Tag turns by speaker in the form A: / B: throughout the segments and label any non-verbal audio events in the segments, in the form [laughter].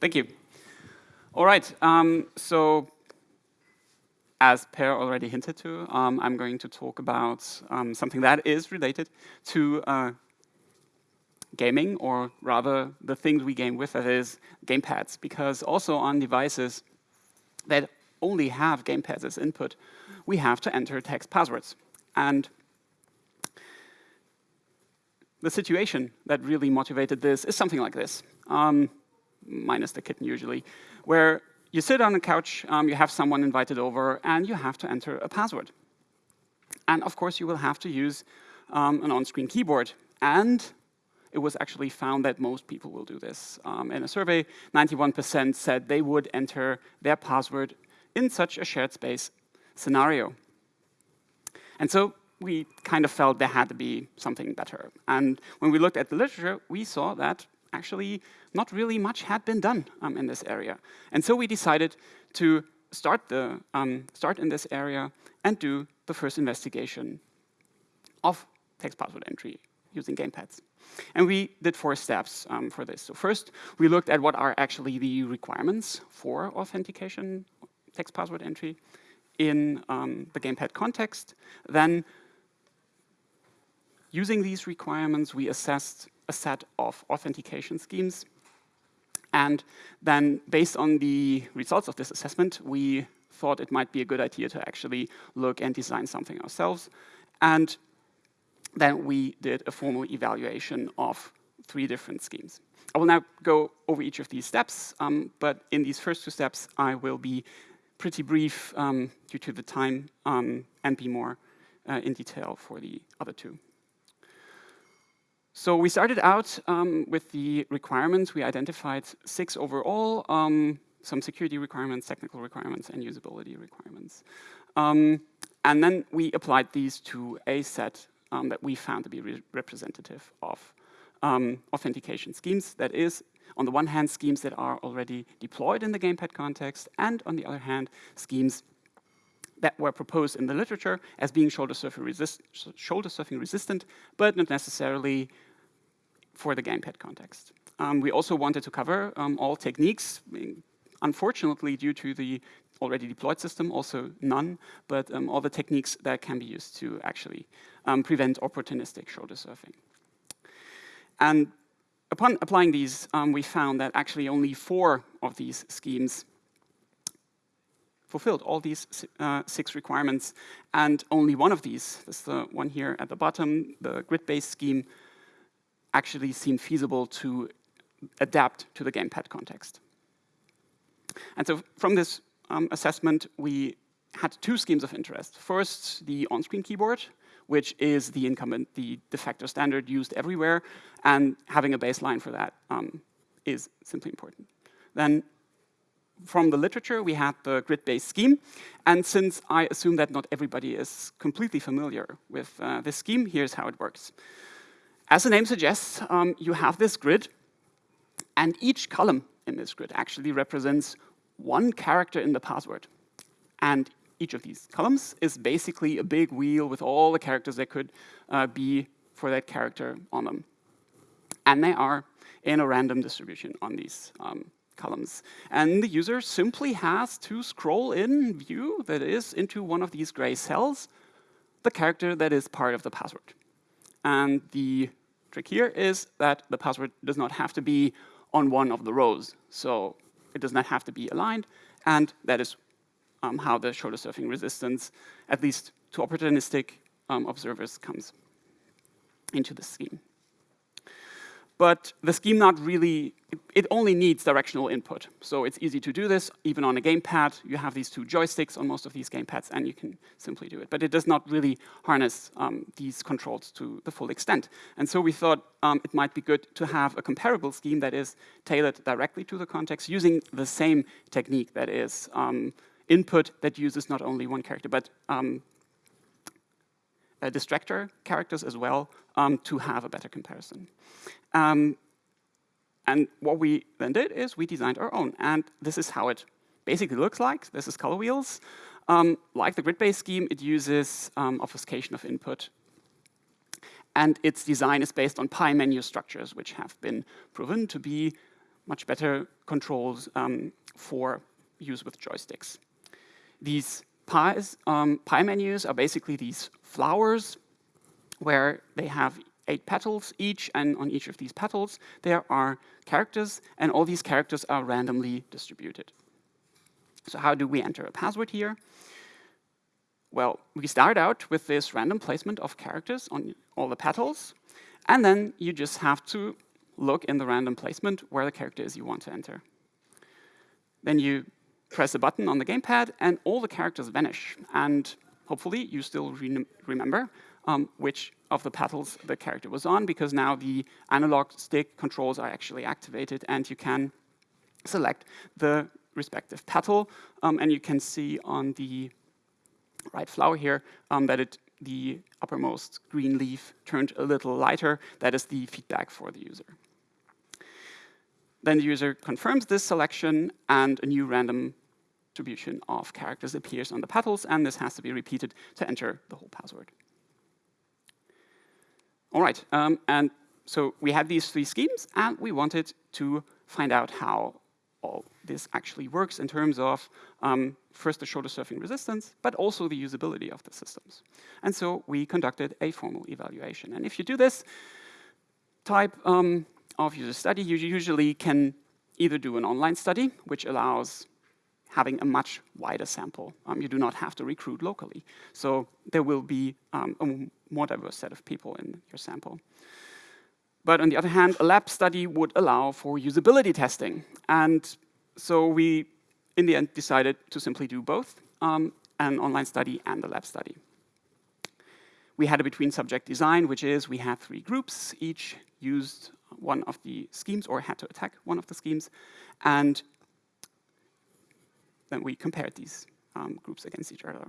A: Thank you. All right, um, so as Per already hinted to, um, I'm going to talk about um, something that is related to uh, gaming, or rather the things we game with, that is gamepads, because also on devices that only have gamepads as input, we have to enter text passwords. And the situation that really motivated this is something like this, um, minus the kitten usually, where you sit on a couch, um, you have someone invited over, and you have to enter a password. And of course, you will have to use um, an on-screen keyboard. And it was actually found that most people will do this. Um, in a survey, 91% said they would enter their password in such a shared space scenario. And so we kind of felt there had to be something better. And when we looked at the literature, we saw that actually not really much had been done um, in this area. And so we decided to start, the, um, start in this area and do the first investigation of text password entry using gamepads. And we did four steps um, for this. So first, we looked at what are actually the requirements for authentication text password entry in um, the gamepad context. Then, using these requirements, we assessed a set of authentication schemes. And then, based on the results of this assessment, we thought it might be a good idea to actually look and design something ourselves. And then we did a formal evaluation of three different schemes. I will now go over each of these steps, um, but in these first two steps, I will be pretty brief um, due to the time um, and be more uh, in detail for the other two. So we started out um, with the requirements. We identified six overall, um, some security requirements, technical requirements, and usability requirements. Um, and then we applied these to a set um, that we found to be re representative of um, authentication schemes. That is, on the one hand, schemes that are already deployed in the gamepad context, and on the other hand, schemes that were proposed in the literature as being shoulder surfing, resist shoulder surfing resistant, but not necessarily for the gamepad context. Um, we also wanted to cover um, all techniques, unfortunately, due to the already deployed system, also none, but um, all the techniques that can be used to actually um, prevent opportunistic shoulder surfing. And upon applying these, um, we found that actually only four of these schemes fulfilled all these uh, six requirements, and only one of these, this is the one here at the bottom, the grid-based scheme, actually seemed feasible to adapt to the gamepad context. And so from this um, assessment, we had two schemes of interest. First, the on-screen keyboard, which is the incumbent, the de facto standard used everywhere, and having a baseline for that um, is simply important. Then from the literature, we had the grid-based scheme. And since I assume that not everybody is completely familiar with uh, this scheme, here's how it works. As the name suggests, um, you have this grid, and each column in this grid actually represents one character in the password. And each of these columns is basically a big wheel with all the characters that could uh, be for that character on them. And they are in a random distribution on these um, columns. And the user simply has to scroll in view, that is, into one of these gray cells, the character that is part of the password. And the trick here is that the password does not have to be on one of the rows. So it does not have to be aligned, and that is um, how the shoulder surfing resistance, at least to opportunistic um, observers, comes into the scheme but the scheme not really, it, only needs directional input. So it's easy to do this, even on a gamepad. You have these two joysticks on most of these gamepads, and you can simply do it. But it does not really harness um, these controls to the full extent. And so we thought um, it might be good to have a comparable scheme that is tailored directly to the context using the same technique that is um, input that uses not only one character, but um, distractor characters as well um, to have a better comparison. Um, and what we then did is we designed our own. And this is how it basically looks like. This is color wheels. Um, like the grid-based scheme, it uses um, obfuscation of input. And its design is based on pie menu structures, which have been proven to be much better controls um, for use with joysticks. These pies, um, pie menus are basically these flowers where they have eight petals each, and on each of these petals there are characters, and all these characters are randomly distributed. So how do we enter a password here? Well, we start out with this random placement of characters on all the petals, and then you just have to look in the random placement where the character is you want to enter. Then you press a button on the gamepad, and all the characters vanish. And hopefully, you still re remember um, which of the petals the character was on, because now the analog stick controls are actually activated, and you can select the respective petal. Um, and you can see on the right flower here um, that it, the uppermost green leaf turned a little lighter. That is the feedback for the user. Then the user confirms this selection, and a new random distribution of characters appears on the petals, and this has to be repeated to enter the whole password. All right, um, and so we had these three schemes, and we wanted to find out how all this actually works in terms of um, first the shoulder surfing resistance, but also the usability of the systems. And so we conducted a formal evaluation. And if you do this type um, of user study, you usually can either do an online study, which allows having a much wider sample. Um, you do not have to recruit locally. So there will be um, a more diverse set of people in your sample. But on the other hand, a lab study would allow for usability testing. And so we, in the end, decided to simply do both, um, an online study and a lab study. We had a between subject design, which is we had three groups, each used one of the schemes or had to attack one of the schemes. And then we compared these um, groups against each other.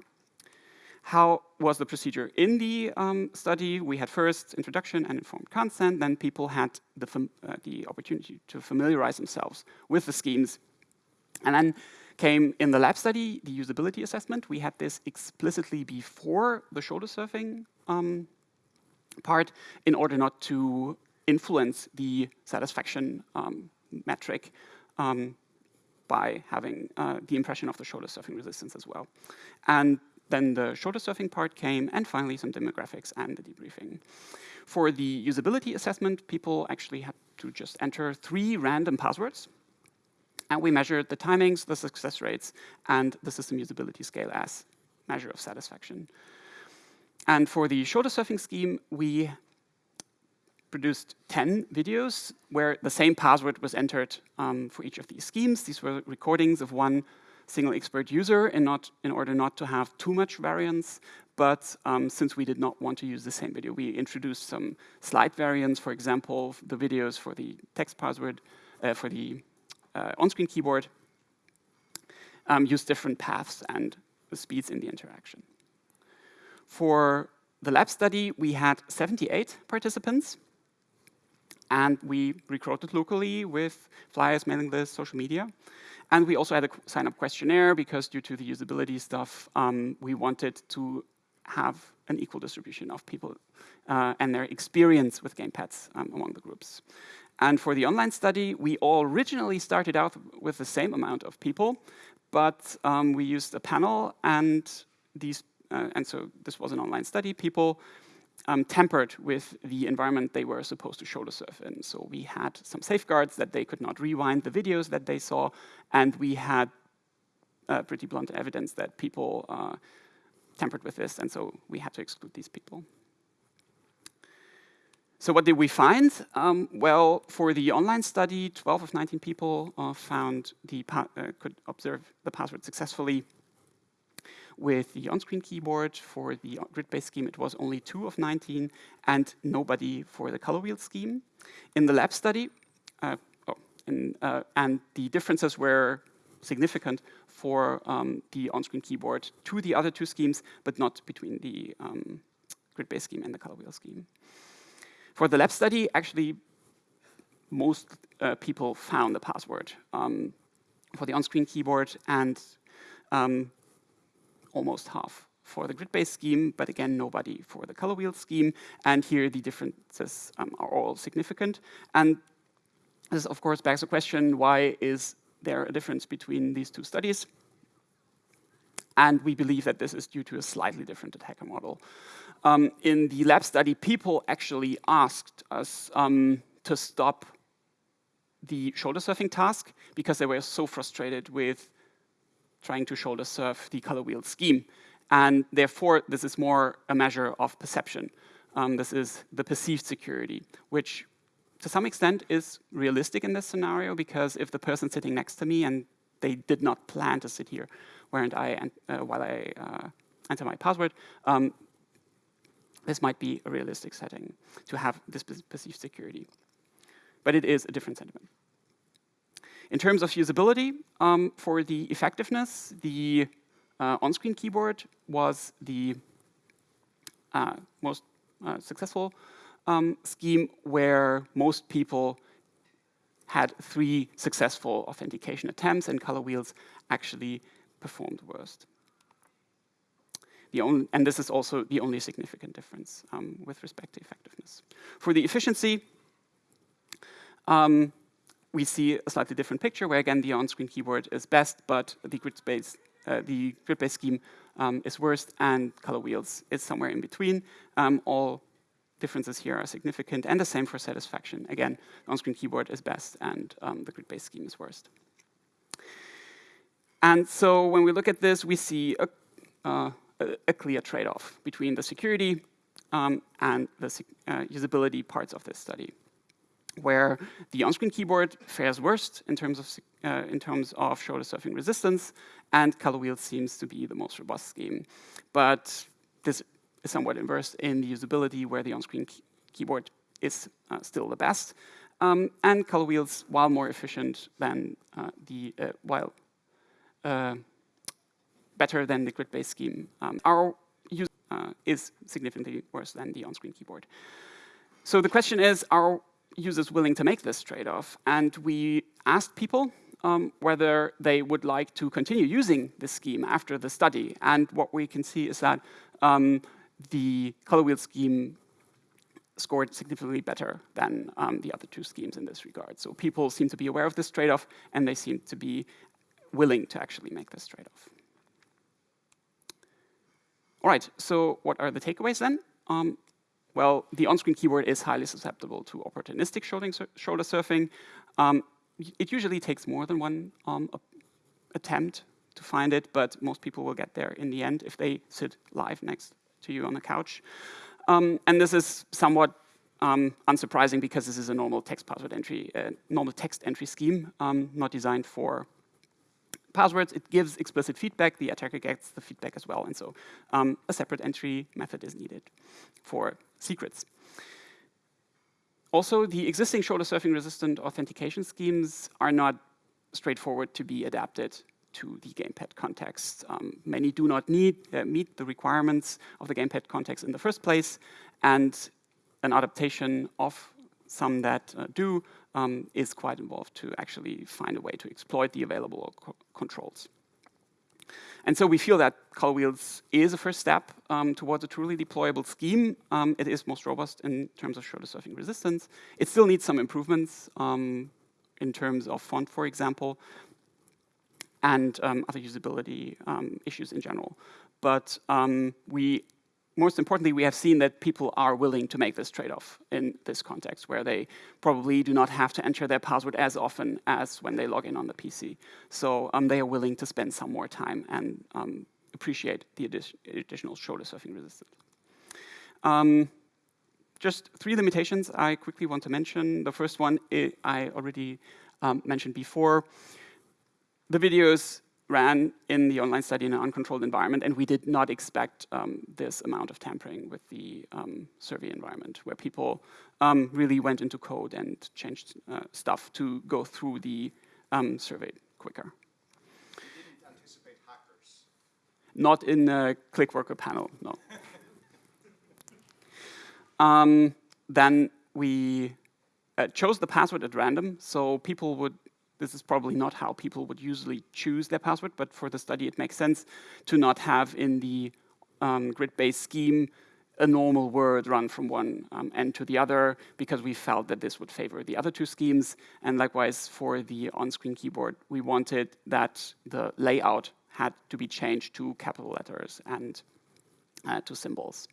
A: How was the procedure in the um, study? We had first introduction and informed consent, then people had the, uh, the opportunity to familiarize themselves with the schemes. And then came in the lab study, the usability assessment. We had this explicitly before the shoulder surfing um, part in order not to influence the satisfaction um, metric um, by having uh, the impression of the shoulder surfing resistance as well. And then the shoulder surfing part came, and finally some demographics and the debriefing. For the usability assessment, people actually had to just enter three random passwords. And we measured the timings, the success rates, and the system usability scale as measure of satisfaction. And for the shoulder surfing scheme, we produced 10 videos where the same password was entered um, for each of these schemes. These were recordings of one single expert user in, not, in order not to have too much variance. But um, since we did not want to use the same video, we introduced some slight variants. For example, the videos for the text password, uh, for the uh, on-screen keyboard, um, use different paths and speeds in the interaction. For the lab study, we had 78 participants. And we recruited locally with flyers, mailing lists, social media. And we also had a sign-up questionnaire because due to the usability stuff, um, we wanted to have an equal distribution of people uh, and their experience with gamepads um, among the groups. And for the online study, we all originally started out with the same amount of people, but um, we used a panel and these, uh, and so this was an online study. People um, tampered with the environment they were supposed to shoulder surf in. So we had some safeguards that they could not rewind the videos that they saw, and we had uh, pretty blunt evidence that people uh, tampered with this, and so we had to exclude these people. So what did we find? Um, well, for the online study, 12 of 19 people uh, found the uh, could observe the password successfully with the on-screen keyboard. For the grid-based scheme, it was only 2 of 19, and nobody for the color wheel scheme. In the lab study, uh, oh, in, uh, and the differences were significant for um, the on-screen keyboard to the other two schemes, but not between the um, grid-based scheme and the color wheel scheme. For the lab study, actually, most uh, people found the password um, for the on-screen keyboard, and um, almost half for the grid-based scheme, but again, nobody for the color wheel scheme. And here the differences um, are all significant. And This, of course, begs the question, why is there a difference between these two studies? And we believe that this is due to a slightly different attacker model. Um, in the lab study, people actually asked us um, to stop the shoulder surfing task because they were so frustrated with trying to shoulder surf the color wheel scheme. And therefore, this is more a measure of perception. Um, this is the perceived security, which to some extent is realistic in this scenario because if the person sitting next to me and they did not plan to sit here weren't I, uh, while I uh, enter my password, um, this might be a realistic setting to have this perceived security. But it is a different sentiment. In terms of usability, um, for the effectiveness, the uh, on-screen keyboard was the uh, most uh, successful um, scheme where most people had three successful authentication attempts and color wheels actually performed worst. Only, and this is also the only significant difference um, with respect to effectiveness. For the efficiency, um, we see a slightly different picture where again the on-screen keyboard is best, but the grid space, uh, the grid-based scheme um, is worst, and color wheels is somewhere in between. Um, all differences here are significant, and the same for satisfaction. Again, on-screen keyboard is best, and um, the grid-based scheme is worst. And so when we look at this, we see a, uh, a clear trade-off between the security um, and the uh, usability parts of this study, where the on-screen keyboard fares worst in terms of uh, in terms of shoulder surfing resistance, and color wheel seems to be the most robust scheme. But this is somewhat inverse in the usability, where the on-screen key keyboard is uh, still the best, um, and color wheels, while more efficient than uh, the uh, while uh, better than the grid-based scheme. Um, our use uh, is significantly worse than the on-screen keyboard. So the question is, are users willing to make this trade-off? And we asked people um, whether they would like to continue using this scheme after the study. And what we can see is that um, the color wheel scheme scored significantly better than um, the other two schemes in this regard. So people seem to be aware of this trade-off, and they seem to be willing to actually make this trade-off. All right, so what are the takeaways then? Um, well, the on-screen keyboard is highly susceptible to opportunistic shoulder surfing. Um, it usually takes more than one um, attempt to find it, but most people will get there in the end if they sit live next to you on the couch. Um, and this is somewhat um, unsurprising because this is a normal text password entry, uh, normal text entry scheme, um, not designed for passwords, it gives explicit feedback. The attacker gets the feedback as well. And so um, a separate entry method is needed for secrets. Also, the existing shoulder surfing resistant authentication schemes are not straightforward to be adapted to the gamepad context. Um, many do not need, uh, meet the requirements of the gamepad context in the first place, and an adaptation of some that uh, do um, is quite involved to actually find a way to exploit the available co controls. And so we feel that color wheels is a first step um, towards a truly deployable scheme. Um, it is most robust in terms of shoulder surfing resistance. It still needs some improvements um, in terms of font, for example, and um, other usability um, issues in general. But um, we most importantly, we have seen that people are willing to make this trade-off in this context, where they probably do not have to enter their password as often as when they log in on the PC. So um, they are willing to spend some more time and um, appreciate the addi additional shoulder surfing resistance. Um, just three limitations I quickly want to mention. The first one I already um, mentioned before. The videos ran in the online study in an uncontrolled environment, and we did not expect um, this amount of tampering with the um, survey environment, where people um, really went into code and changed uh, stuff to go through the um, survey quicker. Not in a ClickWorker panel, no. [laughs] Um, then we uh, chose the password at random, so people would this is probably not how people would usually choose their password, but for the study it makes sense to not have in the um, grid-based scheme a normal word run from one um, end to the other because we felt that this would favor the other two schemes. And likewise, for the on-screen keyboard, we wanted that the layout had to be changed to capital letters and uh, to symbols.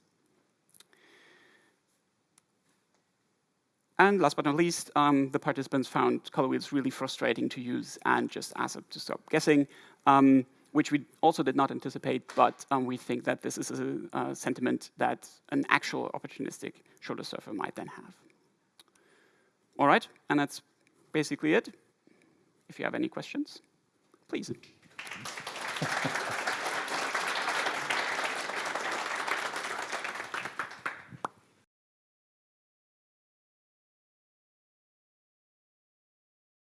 A: And last but not least, um, the participants found color wheels really frustrating to use and just asked to stop guessing, um, which we also did not anticipate, but um, we think that this is a, a, sentiment that an actual opportunistic shoulder surfer might then have. All right, and that's basically it. If you have any questions, please. [laughs]